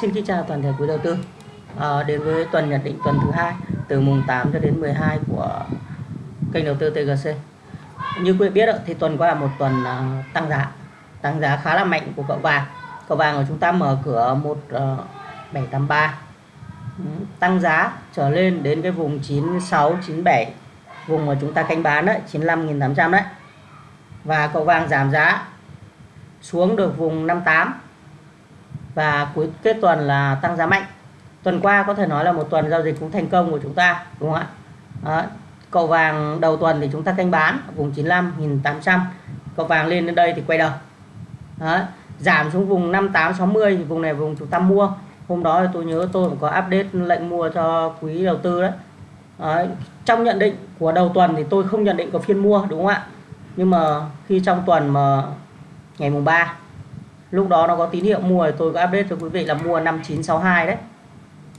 Xin kính chào toàn thể quý đầu tư. À, Đến với tuần nhận định tuần thứ hai Từ mùng 8 cho đến 12 của kênh đầu tư TGC Như quý vị biết thì tuần qua là một tuần ờ, tăng giá Tăng giá khá là mạnh của cậu vàng. Cậu vàng của chúng ta mở cửa 1783 ờ, ừ, Tăng giá trở lên đến cái vùng 96, 97 Vùng mà chúng ta canh bán đấy 95.800 đấy. Và cậu vàng giảm giá xuống được vùng 58 và cuối, kết tuần là tăng giá mạnh tuần qua có thể nói là một tuần giao dịch cũng thành công của chúng ta, đúng không ạ Đó. cậu vàng đầu tuần thì chúng ta canh bán ở vùng 95.800 cậu vàng lên đến đây thì quay đầu Đó. giảm xuống vùng 5860 thì vùng này vùng chúng ta mua hôm đó tôi nhớ tôi cũng có update lệnh mua cho quý đầu tư đấy Đấy. trong nhận định của đầu tuần thì tôi không nhận định có phiên mua, đúng không ạ nhưng mà khi trong tuần mà ngày mùng 3 lúc đó nó có tín hiệu mua thì tôi có update cho quý vị là mua 5962 đấy.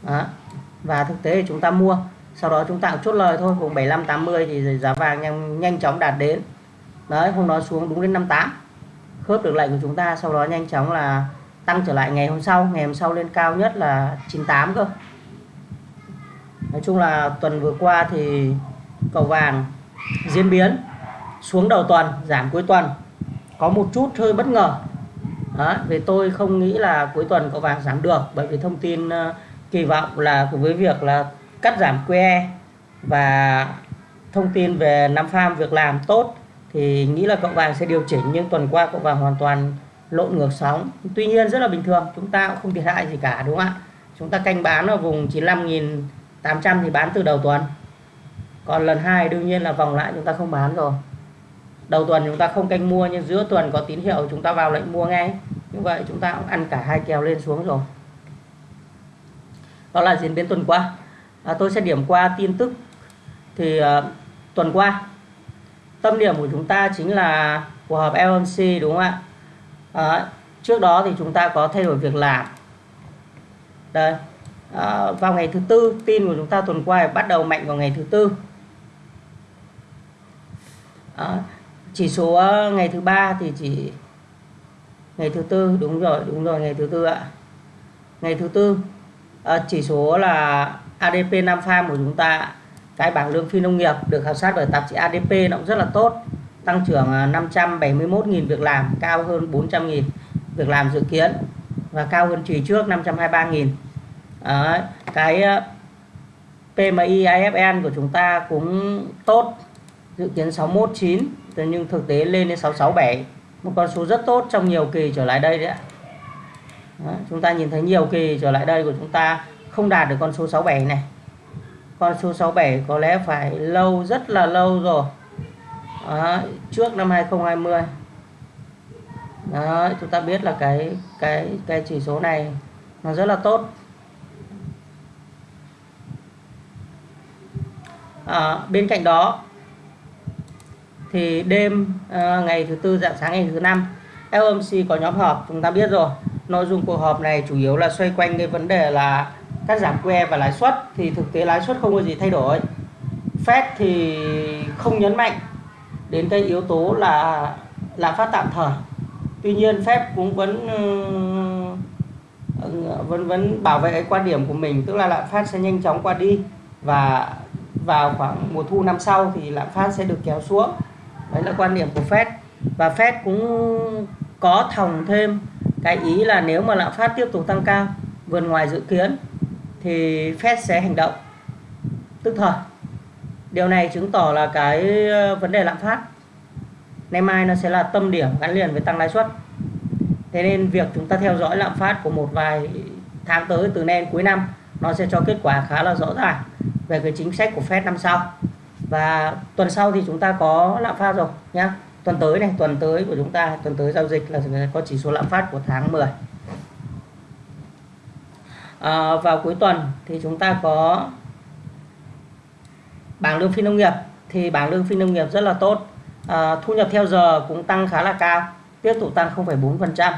Đó. và thực tế thì chúng ta mua sau đó chúng ta cũng chốt lời thôi vùng 7580 thì giá vàng nhanh, nhanh chóng đạt đến. Đấy hôm đó xuống đúng đến 58 khớp được lệnh của chúng ta sau đó nhanh chóng là tăng trở lại ngày hôm sau ngày hôm sau lên cao nhất là 98 cơ. Nói chung là tuần vừa qua thì cầu vàng diễn biến xuống đầu tuần giảm cuối tuần. Có một chút hơi bất ngờ đó, vì tôi không nghĩ là cuối tuần có vàng giảm được bởi vì thông tin uh, kỳ vọng là với việc là cắt giảm QE và thông tin về năm farm việc làm tốt thì nghĩ là cậu vàng sẽ điều chỉnh nhưng tuần qua cậu vàng hoàn toàn lộn ngược sóng. Tuy nhiên rất là bình thường chúng ta cũng không thiệt hại gì cả đúng không ạ? Chúng ta canh bán ở vùng 95.800 thì bán từ đầu tuần. Còn lần hai đương nhiên là vòng lại chúng ta không bán rồi đầu tuần chúng ta không canh mua nhưng giữa tuần có tín hiệu chúng ta vào lệnh mua ngay. Như vậy chúng ta cũng ăn cả hai kèo lên xuống rồi. Đó là diễn biến tuần qua. À, tôi sẽ điểm qua tin tức. Thì à, tuần qua tâm điểm của chúng ta chính là cuộc họp FOMC đúng không ạ? À, trước đó thì chúng ta có thay đổi việc làm. Đây. À, vào ngày thứ tư tin của chúng ta tuần qua bắt đầu mạnh vào ngày thứ tư. À, chỉ số ờ, ngày thứ ba thì chỉ ngày thứ tư đúng rồi đúng rồi ngày thứ tư ạ. Ngày thứ tư à, chỉ số là ADP 5 farm của chúng ta cái bảng lương phi nông nghiệp được khảo sát bởi tạp chí ADP nó cũng rất là tốt tăng trưởng ờ, 571.000 việc làm cao hơn 400.000 việc làm dự kiến và cao hơn chỉ trước 523.000 à, cái PMI IFN của chúng ta cũng tốt dự kiến 619 nhưng thực tế lên đến 667 một con số rất tốt trong nhiều kỳ trở lại đây đấy ạ. Đó, chúng ta nhìn thấy nhiều kỳ trở lại đây của chúng ta không đạt được con số 67 này. Con số 67 có lẽ phải lâu rất là lâu rồi. Đó, trước năm 2020 Đó, chúng ta biết là cái cái cái chỉ số này nó rất là tốt. À, bên cạnh đó thì đêm uh, ngày thứ tư dạng sáng ngày thứ năm FOMC có nhóm họp chúng ta biết rồi. Nội dung cuộc họp này chủ yếu là xoay quanh cái vấn đề là cắt giảm QE và lãi suất thì thực tế lãi suất không có gì thay đổi. Fed thì không nhấn mạnh đến cái yếu tố là lạm phát tạm thời. Tuy nhiên Fed cũng vẫn ờ, vẫn vẫn bảo vệ cái quan điểm của mình tức là lạm phát sẽ nhanh chóng qua đi và vào khoảng mùa thu năm sau thì lạm phát sẽ được kéo xuống đấy là quan điểm của Fed. Và Fed cũng có thòng thêm cái ý là nếu mà lạm phát tiếp tục tăng cao vượt ngoài dự kiến thì Fed sẽ hành động. Tức thời, điều này chứng tỏ là cái ờ, vấn đề lạm phát ngày mai nó sẽ là tâm điểm gắn liền với tăng lãi suất. Thế nên việc chúng ta theo dõi lạm phát của một vài tháng tới từ nay đến cuối năm, nó sẽ cho kết quả khá là rõ ràng về cái chính sách của Fed năm sau và tuần sau thì chúng ta có lạm phát rồi nhá. Tuần tới này tuần tới của chúng ta tuần tới giao dịch là có chỉ số lạm phát của tháng 10 à, vào cuối tuần thì chúng ta có bảng lương phi nông nghiệp. Thì bảng lương phi nông nghiệp rất là tốt. À, thu nhập theo giờ cũng tăng khá là cao tiếp tục tăng 0,4%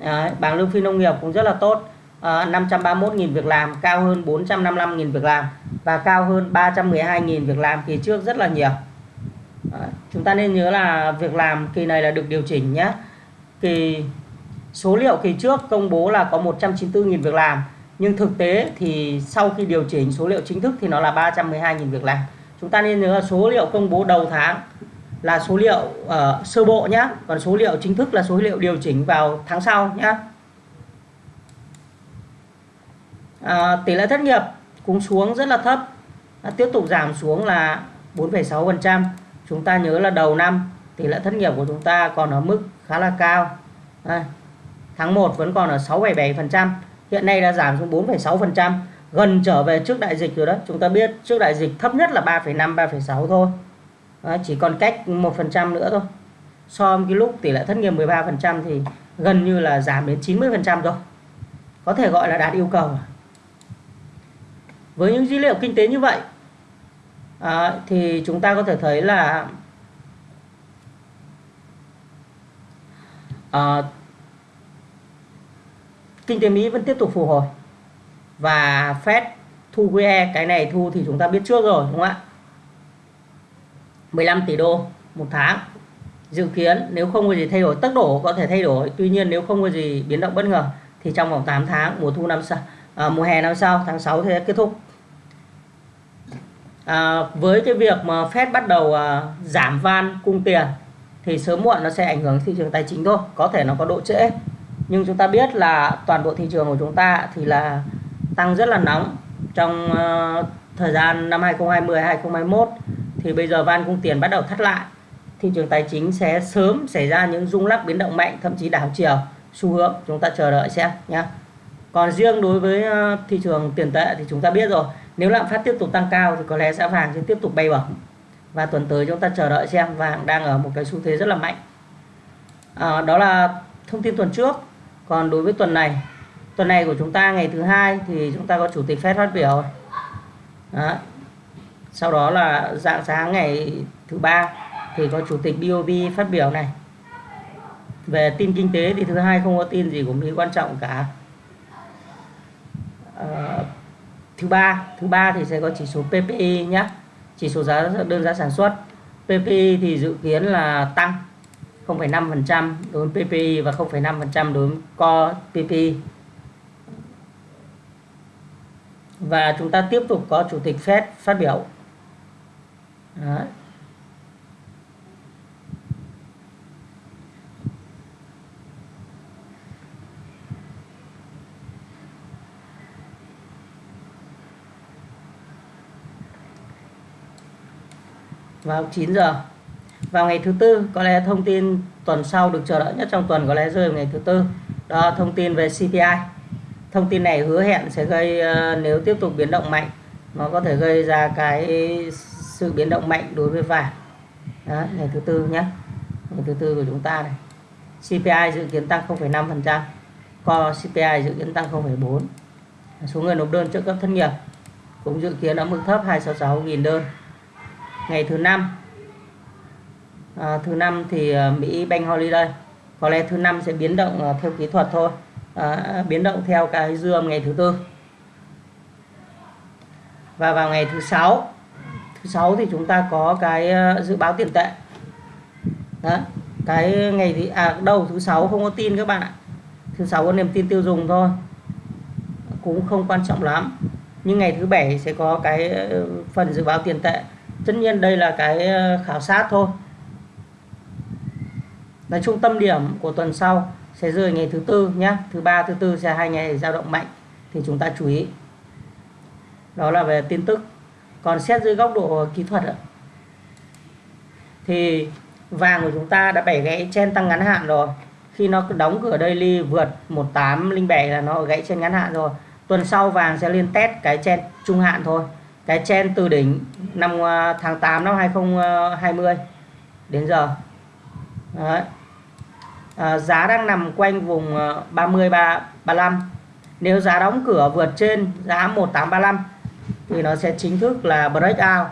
à, bảng lương phi nông nghiệp cũng rất là tốt. Ờ, 531.000 việc làm cao hơn 455.000 việc làm và cao hơn 312.000 việc làm kỳ trước rất là nhiều. À, chúng ta nên nhớ là việc làm kỳ này là được điều chỉnh nhé. Kỳ số liệu kỳ trước công bố là có 194.000 việc làm nhưng thực tế thì sau khi điều chỉnh số liệu chính thức thì nó là 312.000 việc làm. Chúng ta nên nhớ là số liệu công bố đầu tháng là số liệu uh, sơ bộ nhé còn số liệu chính thức là số liệu điều chỉnh vào tháng sau nhé à, tỷ lệ thất nghiệp cũng xuống rất là thấp. À, tiếp tục giảm xuống là 4,6% chúng ta nhớ là đầu năm tỷ lệ thất nghiệp của chúng ta còn ở mức khá là cao. À, tháng 1 vẫn còn ở 6,7% hiện nay đã giảm xuống 4,6% gần trở về trước đại dịch rồi đó. Chúng ta biết trước đại dịch thấp nhất là 3,5 3,6 thôi. À, chỉ còn cách 1% nữa thôi. So với cái lúc tỷ lệ thất nghiệp 13% thì gần như là giảm đến 90% rồi. Có thể gọi là đạt yêu cầu à? Với những dữ liệu kinh tế như vậy à, thì chúng ta có thể thấy là à, kinh tế Mỹ vẫn tiếp tục phục hồi. Và Fed thu QE cái này thu thì chúng ta biết trước rồi đúng không ạ? 15 tỷ đô một tháng dự kiến nếu không có gì thay đổi tốc độ có thể thay đổi. Tuy nhiên nếu không có gì biến động bất ngờ thì trong vòng 8 tháng mùa thu năm sau à, mùa hè năm sau tháng 6 sẽ kết thúc à, với cái việc mà Fed bắt đầu à, giảm van cung tiền thì sớm muộn nó sẽ ảnh hưởng thị trường tài chính thôi có thể nó có độ trễ. Nhưng chúng ta biết là toàn bộ thị trường của chúng ta thì là tăng rất là nóng trong uh, thời gian năm 2020 2021 thì bây giờ van cung tiền bắt đầu thắt lại. Thị trường tài chính sẽ sớm xảy ra những rung lắc biến động mạnh thậm chí đảo chiều xu hướng. Chúng ta chờ đợi xem nhé còn riêng đối với à, thị trường tiền tệ thì chúng ta biết rồi nếu lạm phát tiếp tục tăng cao thì có lẽ giá vàng sẽ tiếp tục bay bổng. Và tuần tới chúng ta chờ đợi xem vàng đang ở một cái xu thế rất là mạnh. À, đó là thông tin tuần trước. Còn đối với tuần này tuần này của chúng ta ngày thứ hai thì chúng ta có chủ tịch Fed phát biểu. Đó. sau đó là dạng sáng ngày thứ ba thì có chủ tịch BOV phát biểu này. Về tin kinh tế thì thứ hai không có tin gì của Mỹ quan trọng cả. À, thứ ba thứ ba thì sẽ có chỉ số PPI nhé chỉ số giá đơn giá sản xuất. PPI thì dự kiến là tăng 0,5% đối với PPI và 0,5% đối với Core PPI và chúng ta tiếp tục có chủ tịch Fed phát biểu. Đấy. Vào 9 giờ. Vào ngày thứ tư có lẽ thông tin tuần sau được chờ đợi nhất trong tuần có lẽ rơi vào ngày thứ tư. Đó thông tin về CPI thông tin này hứa hẹn sẽ gây ờ, nếu tiếp tục biến động mạnh nó có thể gây ra cái sự biến động mạnh đối với vàng. Đó, ngày thứ tư nhé ngày thứ tư của chúng ta này. CPI dự kiến tăng 0,5% co CPI dự kiến tăng 0,4 số người nộp đơn trợ cấp thất nghiệp cũng dự kiến ở mức thấp 266.000 đơn ngày thứ năm. À, thứ năm thì à, Mỹ Bank Holiday. Có lẽ thứ năm sẽ biến động à, theo kỹ thuật thôi. À, biến động theo cái dương ngày thứ tư. Và vào ngày thứ sáu. Thứ sáu thì chúng ta có cái à, dự báo tiền tệ. Đó cái ngày thì à đâu thứ sáu không có tin các bạn ạ. Thứ sáu có niềm tin tiêu dùng thôi. Cũng không quan trọng lắm. Nhưng ngày thứ bảy sẽ có cái phần dự báo tiền tệ tất nhiên đây là cái ờ, khảo sát thôi. Nói chung tâm điểm của tuần sau sẽ rơi ngày thứ tư nhé thứ ba, thứ tư sẽ hai ngày dao động mạnh thì chúng ta chú ý. Đó là về tin tức. Còn xét dưới góc độ kỹ thuật thì vàng của chúng ta đã bẻ gãy trên tăng ngắn hạn rồi. Khi nó đóng cửa daily vượt 1807 là nó gãy trên ngắn hạn rồi. Tuần sau vàng sẽ liên test cái trên trung hạn thôi cái chen từ đỉnh năm ờ, tháng 8 năm 2020 ờ, đến giờ. Đấy. À, giá đang nằm quanh vùng 30 35 nếu giá đóng cửa vượt trên giá 1835 thì nó sẽ chính thức là breakout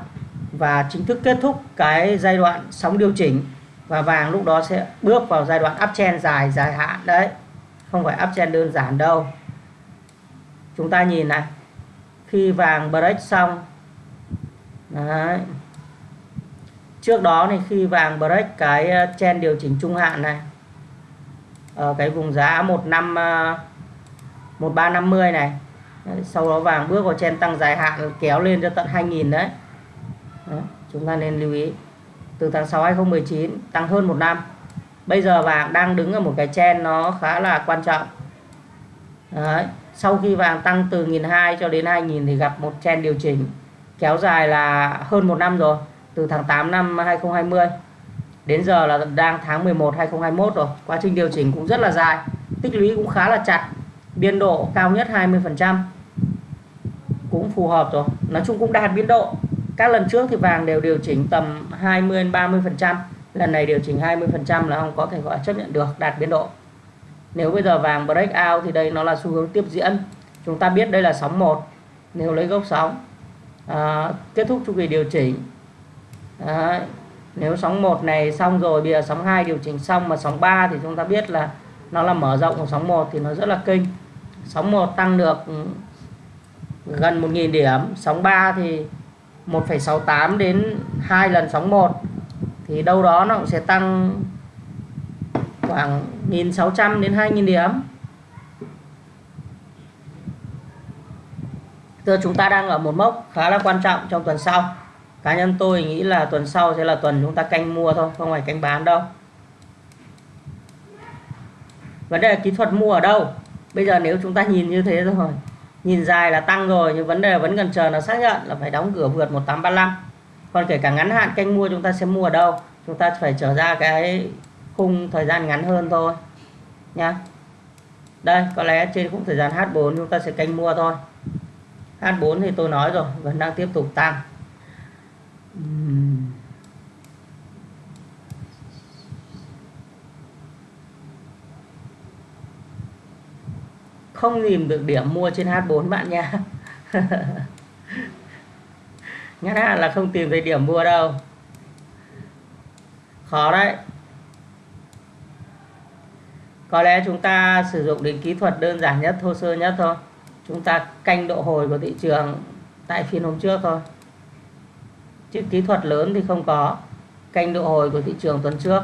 và chính thức kết thúc cái giai đoạn sóng điều chỉnh và vàng lúc đó sẽ bước vào giai đoạn uptrend dài dài hạn. Đấy không phải uptrend đơn giản đâu. Chúng ta nhìn này khi vàng break xong. Đấy. Trước đó thì khi vàng break cái ờ, chen điều chỉnh trung hạn này ở cái vùng giá 15 1350 ờ, này đấy, sau đó vàng bước vào chen tăng dài hạn kéo lên cho tận 2000 đấy. đấy chúng ta nên lưu ý. Từ tháng 6 2019 tăng hơn một năm. Bây giờ vàng đang đứng ở một cái chen nó khá là quan trọng. Đấy sau khi vàng tăng từ 1.200 cho đến 2.000 thì gặp một chen điều chỉnh kéo dài là hơn một năm rồi, từ tháng 8 năm 2020 đến giờ là đang tháng 11 2021 rồi. Quá trình điều chỉnh cũng rất là dài, tích lũy cũng khá là chặt, biên độ cao nhất 20% cũng phù hợp rồi. Nói chung cũng đạt biên độ. Các lần trước thì vàng đều điều chỉnh tầm 20 30% lần này điều chỉnh 20% là không có thể gọi chấp nhận được, đạt biên độ nếu bây giờ vàng break out thì đây nó là xu hướng tiếp diễn chúng ta biết đây là sóng 1 nếu lấy gốc sóng à, kết thúc chu kỳ điều chỉnh Đấy. nếu sóng 1 này xong rồi bây giờ sóng 2 điều chỉnh xong mà sóng 3 thì chúng ta biết là nó là mở rộng của sóng 1 thì nó rất là kinh sóng 1 tăng được gần 1.000 điểm sóng 3 thì 1,68 đến 2 lần sóng 1 thì đâu đó nó cũng sẽ tăng khoảng 1.600 đến 2.000 điểm. Giờ chúng ta đang ở một mốc khá là quan trọng trong tuần sau. Cá nhân tôi nghĩ là tuần sau sẽ là tuần chúng ta canh mua thôi, không phải canh bán đâu. Vấn đề là kỹ thuật mua ở đâu? Bây giờ nếu chúng ta nhìn như thế rồi, nhìn dài là tăng rồi, nhưng vấn đề vẫn cần chờ nó xác nhận là phải đóng cửa vượt 1835 còn kể cả ngắn hạn canh mua chúng ta sẽ mua ở đâu? Chúng ta phải trở ra cái khung thời gian ngắn hơn thôi nha đây, có lẽ trên khung thời gian H4 chúng ta sẽ canh mua thôi. H4 thì tôi nói rồi, vẫn đang tiếp tục tăng. Không tìm được điểm mua trên H4 bạn nha. Ngắn hạn là không tìm thấy điểm mua đâu. Khó đấy có lẽ chúng ta sử dụng đến kỹ thuật đơn giản nhất, thô sơ nhất thôi. Chúng ta canh độ hồi của thị trường tại phiên hôm trước thôi. Chứ kỹ thuật lớn thì không có. Canh độ hồi của thị trường tuần trước.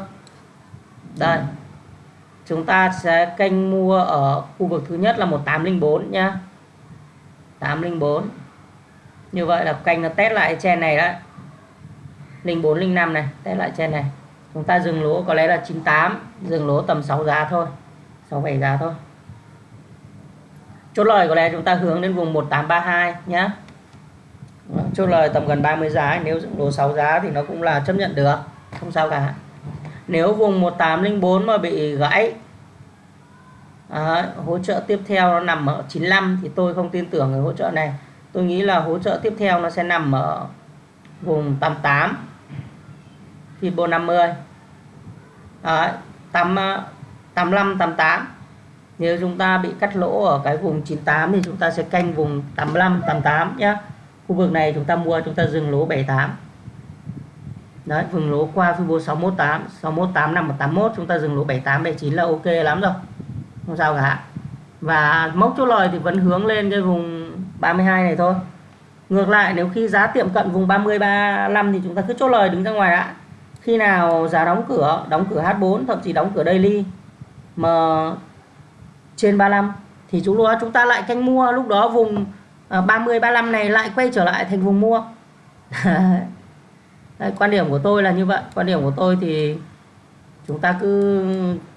Đây. Chúng ta sẽ canh mua ở khu vực thứ nhất là 1804 nhá. 804 như vậy là canh nó test lại chen này đấy. 0405 này, test lại chen này chúng ta dừng lỗ có lẽ là 98 dừng lỗ tầm 6 giá thôi 6 7 giá thôi. Chốt lời có lẽ chúng ta hướng đến vùng 1832 nhá. Chốt lời tầm gần 30 giá nếu dừng lỗ 6 giá thì nó cũng là chấp nhận được không sao cả. Nếu vùng 1804 mà bị gãy à, hỗ trợ tiếp theo nó nằm ở 95 thì tôi không tin tưởng cái hỗ trợ này. Tôi nghĩ là hỗ trợ tiếp theo nó sẽ nằm ở vùng 88 Fibo 50 Đấy, 8, 85 88 nếu chúng ta bị cắt lỗ ở cái vùng 98 thì chúng ta sẽ canh vùng 85 88 nhé khu vực này chúng ta mua chúng ta dừng lỗ 78 đấy vùng lỗ qua Fibo 618 618 nằm ở 81 chúng ta dừng lỗ 78 79 là ok lắm rồi. Không sao cả. Và mốc chốt lời thì vẫn hướng lên cái vùng 32 này thôi. Ngược lại nếu khi giá tiệm cận vùng 30 35 thì chúng ta cứ chốt lời đứng ra ngoài đã khi nào giá đóng cửa đóng cửa H4 thậm chí đóng cửa daily mà trên 35 thì chúng đó chúng ta lại canh mua lúc đó vùng à, 30 35 này lại quay trở lại thành vùng mua. Đây, quan điểm của tôi là như vậy. Quan điểm của tôi thì chúng ta cứ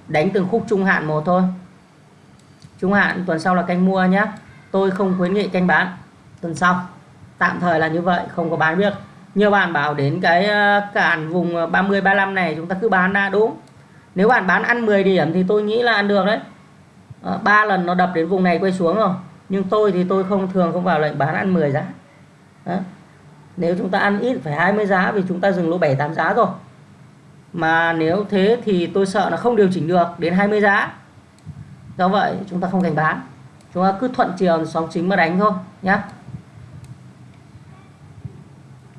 đánh từng khúc trung hạn một thôi. Trung hạn tuần sau là canh mua nhé tôi không khuyến nghị canh bán tuần sau. Tạm thời là như vậy không có bán biết nhiều bạn bảo đến cái ờ, cản vùng ờ, 30 35 này chúng ta cứ bán ra, đúng nếu bạn bán ăn 10 điểm thì tôi nghĩ là ăn được đấy. Ờ, ba lần nó đập đến vùng này quay xuống rồi. Nhưng tôi thì tôi không thường không vào lệnh bán ăn 10 giá. Đó. nếu chúng ta ăn ít phải 20 giá vì chúng ta dừng lỗ 7 8 giá rồi. Mà nếu thế thì tôi sợ là không điều chỉnh được đến 20 giá. Do vậy chúng ta không thành bán. Chúng ta cứ thuận chiều sóng chính mà đánh thôi nhé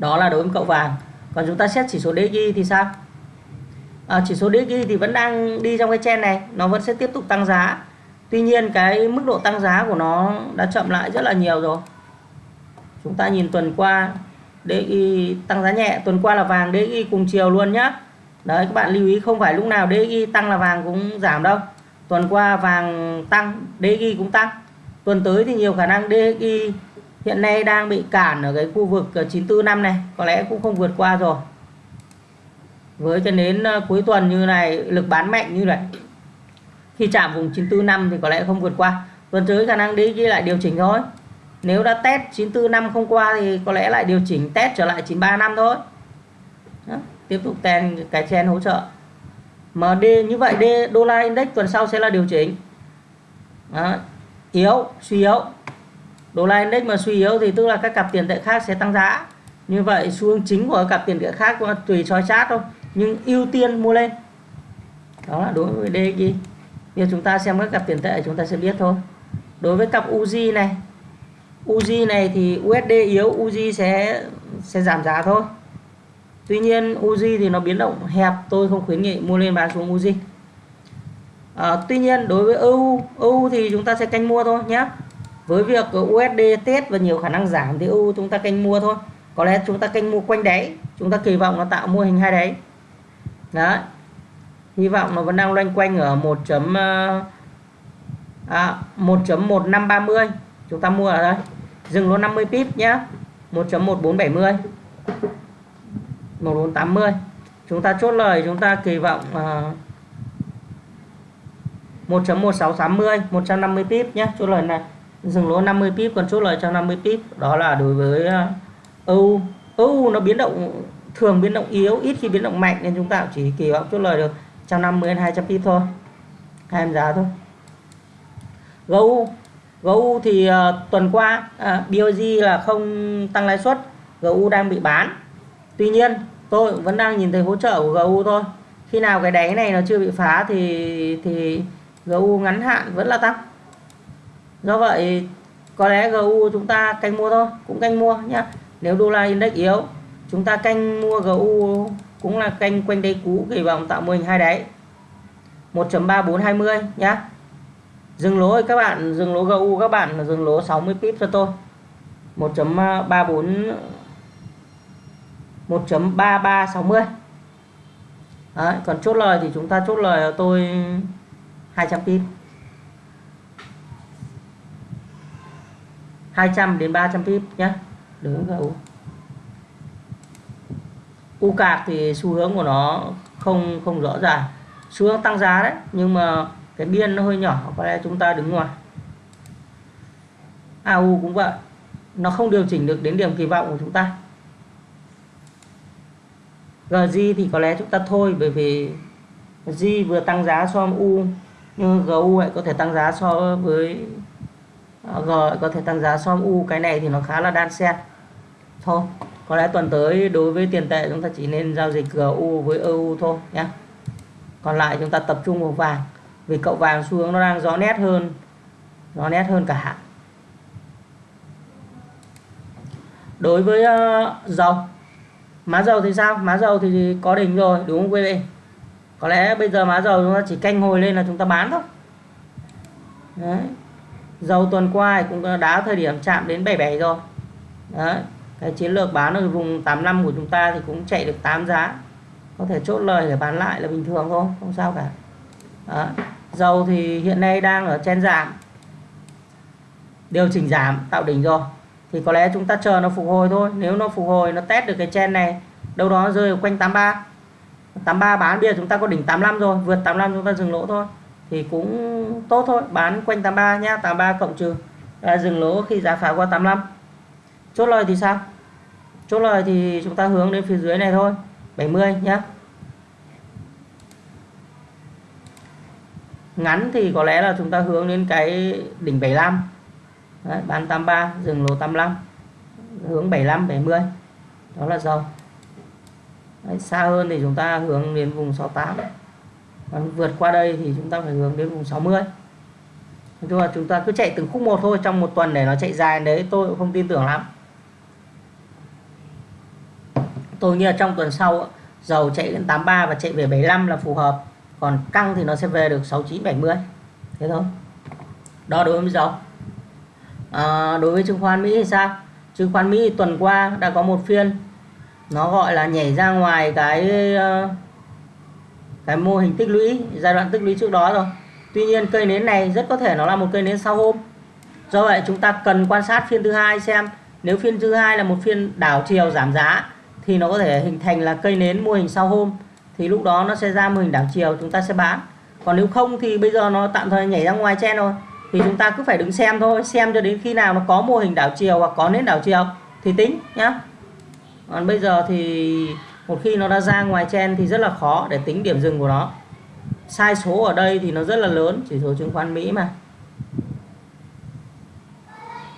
đó là đối với cậu vàng. Còn chúng ta xét chỉ số DXY thì sao? À, chỉ số DXY thì vẫn đang đi trong cái chen này. Nó vẫn sẽ tiếp tục tăng giá. Tuy nhiên cái mức độ tăng giá của nó đã chậm lại rất là nhiều rồi. Chúng ta nhìn tuần qua DXY tăng giá nhẹ. Tuần qua là vàng DXY cùng chiều luôn nhá. Đấy các bạn lưu ý không phải lúc nào DXY tăng là vàng cũng giảm đâu. Tuần qua vàng tăng DXY cũng tăng. Tuần tới thì nhiều khả năng DXY hiện nay đang bị cản ở cái khu vực ờ, 945 này có lẽ cũng không vượt qua rồi. Với cho đến ờ, cuối tuần như này lực bán mạnh như này khi chạm vùng 945 thì có lẽ không vượt qua. Tuần tới khả năng đi lại điều chỉnh thôi. Nếu đã test 945 không qua thì có lẽ lại điều chỉnh test trở lại 935 thôi. Đó, tiếp tục ten cái chen hỗ trợ. MD như vậy D đô la index tuần sau sẽ là điều chỉnh. Đó, yếu suy yếu đô la index mà suy yếu thì tức là các cặp tiền tệ khác sẽ tăng giá. Như vậy xu hướng chính của cặp tiền tệ khác tùy soi chart thôi nhưng ưu tiên mua lên. Đó là đối với DXY như chúng ta xem các cặp tiền tệ chúng ta sẽ biết thôi. Đối với cặp UZ này UZ này thì USD yếu UZ sẽ sẽ giảm giá thôi. Tuy nhiên UZ thì nó biến động hẹp tôi không khuyến nghị mua lên bán xuống UZ à, Tuy nhiên đối với EU EU thì chúng ta sẽ canh mua thôi nhé với việc USD test và nhiều khả năng giảm thì EU chúng ta canh mua thôi. Có lẽ chúng ta canh mua quanh đáy chúng ta kỳ vọng nó tạo mô hình hai đáy đấy. Hy vọng nó vẫn đang loanh quanh ở 1. Ờ, à, 1.1530 chúng ta mua ở đây. Dừng lỗ 50 pip nhé 1.1470 1480 chúng ta chốt lời chúng ta kỳ vọng uh, 1.1680 150 pip nhé chốt lời này dừng lỗ 50 pip còn chốt lời cho 50 pip. Đó là đối với ờ, EU EU nó biến động thường biến động yếu ít khi biến động mạnh nên chúng ta chỉ kỳ vọng chốt lời được 150 đến 200 pip thôi. Hai em giá thôi. GU GU thì uh, tuần qua ờ, uh, BOG là không tăng lãi suất GU đang bị bán. Tuy nhiên tôi vẫn đang nhìn thấy hỗ trợ của GU thôi. Khi nào cái đáy này nó chưa bị phá thì thì GU ngắn hạn vẫn là tăng do vậy có lẽ GU chúng ta canh mua thôi cũng canh mua nhé nếu đô la index yếu chúng ta canh mua GU cũng là canh quanh đây cũ kỳ vọng tạo mô hình hai đáy. 1.3420 nhá. Dừng lỗ các bạn dừng lỗ GU các bạn dừng lỗ 60 pip cho tôi. 1.34 1.3360 Đấy, còn chốt lời thì chúng ta chốt lời tôi 200 pip 200 đến 300 pip nhé đứng GU U cạc thì xu hướng của nó không không rõ ràng. Xu hướng tăng giá đấy nhưng mà cái biên nó hơi nhỏ có lẽ chúng ta đứng ngoài. AU cũng vậy nó không điều chỉnh được đến điểm kỳ vọng của chúng ta. GG thì có lẽ chúng ta thôi bởi vì G vừa tăng giá so với U nhưng GU lại có thể tăng giá so với Ờ, rồi có thể tăng giá so với U cái này thì nó khá là đan xen. Thôi có lẽ tuần tới đối với tiền tệ chúng ta chỉ nên giao dịch GU với EU thôi nhé còn lại chúng ta tập trung vào vàng vì cậu vàng xu hướng nó đang rõ nét hơn rõ nét hơn cả đối với uh, dầu má dầu thì sao? Má dầu thì có đỉnh rồi đúng không quý vị? Có lẽ bây giờ má dầu chúng ta chỉ canh hồi lên là chúng ta bán thôi. Đấy dầu tuần qua cũng đã thời điểm chạm đến 77 rồi. Đấy. cái chiến lược bán ở vùng 85 của chúng ta thì cũng chạy được 8 giá. Có thể chốt lời để bán lại là bình thường thôi, không sao cả. Đó. dầu thì hiện nay đang ở trên giảm. Điều chỉnh giảm, tạo đỉnh rồi. Thì có lẽ chúng ta chờ nó phục hồi thôi. Nếu nó phục hồi, nó test được cái chen này, đâu đó rơi ở quanh 83 83 bán bây giờ chúng ta có đỉnh 85 rồi, vượt 85 chúng ta dừng lỗ thôi thì cũng tốt thôi. Bán quanh 83 nhá 83 cộng trừ. Là dừng lỗ khi giá phá qua 85 chốt lời thì sao? Chốt lời thì chúng ta hướng đến phía dưới này thôi 70 nhá. Ngắn thì có lẽ là chúng ta hướng đến cái đỉnh 75 Đấy, bán 83 dừng lỗ 85 hướng 75 70 đó là dầu. Đấy, xa hơn thì chúng ta hướng đến vùng 68 còn vượt qua đây thì chúng ta phải hướng đến vùng 60 nói chung là chúng ta cứ chạy từng khúc một thôi trong một tuần để nó chạy dài đấy tôi cũng không tin tưởng lắm. Tôi nghĩ là trong tuần sau dầu chạy đến 83 và chạy về 75 là phù hợp còn căng thì nó sẽ về được 69 70 thế thôi. Đó đối với dầu. À, đối với chứng khoán Mỹ thì sao? Chứng khoán Mỹ tuần qua đã có một phiên nó gọi là nhảy ra ngoài cái uh, cái mô hình tích lũy, giai đoạn tích lũy trước đó rồi. Tuy nhiên cây nến này rất có thể nó là một cây nến sau hôm. Do vậy chúng ta cần quan sát phiên thứ hai xem. Nếu phiên thứ hai là một phiên đảo chiều giảm giá, thì nó có thể hình thành là cây nến mô hình sau hôm. Thì lúc đó nó sẽ ra mô hình đảo chiều, chúng ta sẽ bán. Còn nếu không thì bây giờ nó tạm thời nhảy ra ngoài chen rồi. Thì chúng ta cứ phải đứng xem thôi, xem cho đến khi nào nó có mô hình đảo chiều hoặc có nến đảo chiều. Thì tính nhá. Còn bây giờ thì một khi nó đã ra ngoài chen thì rất là khó để tính điểm dừng của nó. Sai số ở đây thì nó rất là lớn chỉ số chứng khoán Mỹ mà.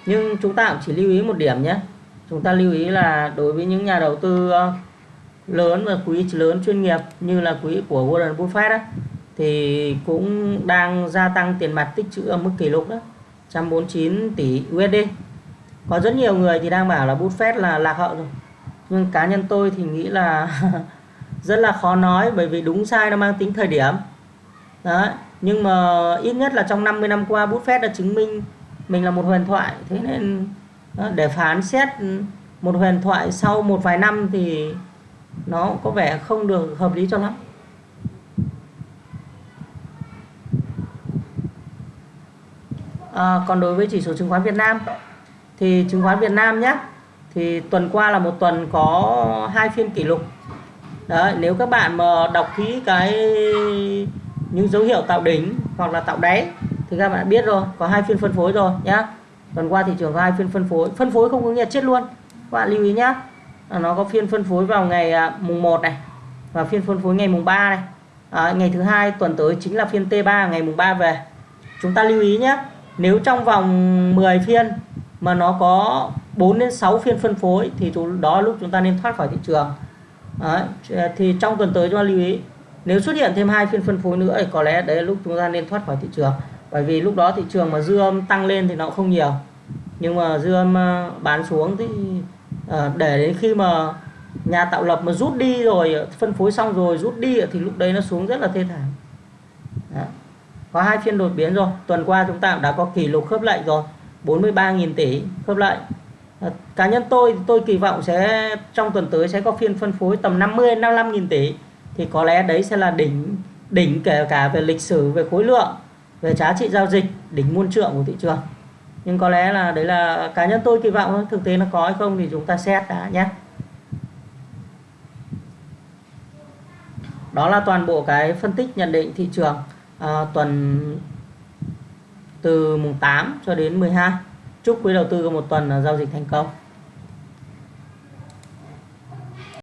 Nhưng chúng ta cũng chỉ lưu ý một điểm nhé. Chúng ta lưu ý là đối với những nhà đầu tư ờ, lớn và quỹ lớn chuyên nghiệp như là quỹ của Warren Buffett đó, thì cũng đang gia tăng tiền mặt tích trữ ở mức kỷ lục đó 149 tỷ USD có rất nhiều người thì đang bảo là Buffett là lạc hậu rồi nhưng cá nhân tôi thì nghĩ là rất là khó nói bởi vì đúng sai nó mang tính thời điểm. Đấy nhưng mà ít nhất là trong 50 năm qua Buffett đã chứng minh mình là một huyền thoại. Thế nên ờ, để phán xét một huyền thoại sau một vài năm thì nó có vẻ không được hợp lý cho lắm. À, còn đối với chỉ số chứng khoán Việt Nam thì chứng khoán Việt Nam nhé thì tuần qua là một tuần có hai phiên kỷ lục. Đấy, nếu các bạn mà đọc kỹ cái những dấu hiệu tạo đỉnh hoặc là tạo đáy thì các bạn biết rồi có hai phiên phân phối rồi nhá. Tuần qua thị trường có hai phiên phân phối. Phân phối không có nghĩa chết luôn. Các bạn lưu ý nhá. À, nó có phiên phân phối vào ngày à, mùng 1 này và phiên phân phối ngày mùng 3 này. À, ngày thứ hai tuần tới chính là phiên T3 ngày mùng 3 về. Chúng ta lưu ý nhé nếu trong vòng 10 phiên mà nó có 4 đến 6 phiên phân phối thì đó lúc chúng ta nên thoát khỏi thị trường. Đấy, thì trong tuần tới chúng ta lưu ý nếu xuất hiện thêm hai phiên phân phối nữa thì có lẽ đấy là lúc chúng ta nên thoát khỏi thị trường. Bởi vì lúc đó thị trường mà dư âm tăng lên thì nó không nhiều. Nhưng mà dư âm ờ, bán xuống thì ờ, để đến khi mà nhà tạo lập mà rút đi rồi phân phối xong rồi rút đi thì lúc đấy nó xuống rất là thê thảm. Có hai phiên đột biến rồi. Tuần qua chúng ta đã có kỷ lục khớp lệnh rồi. 43.000 tỷ khớp lệnh. Ờ, cá nhân tôi tôi kỳ vọng sẽ trong tuần tới sẽ có phiên phân phối tầm 50 55.000 tỷ. Thì có lẽ đấy sẽ là đỉnh đỉnh kể cả về lịch sử về khối lượng về giá trị giao dịch đỉnh muôn trượng của thị trường. Nhưng có lẽ là đấy là cá nhân tôi kỳ vọng thực tế nó có hay không thì chúng ta xét đã nhé. Đó là toàn bộ cái phân tích nhận định thị trường à, tuần từ mùng 8 cho đến 12 chúc quý đầu tư có một tuần giao dịch thành công.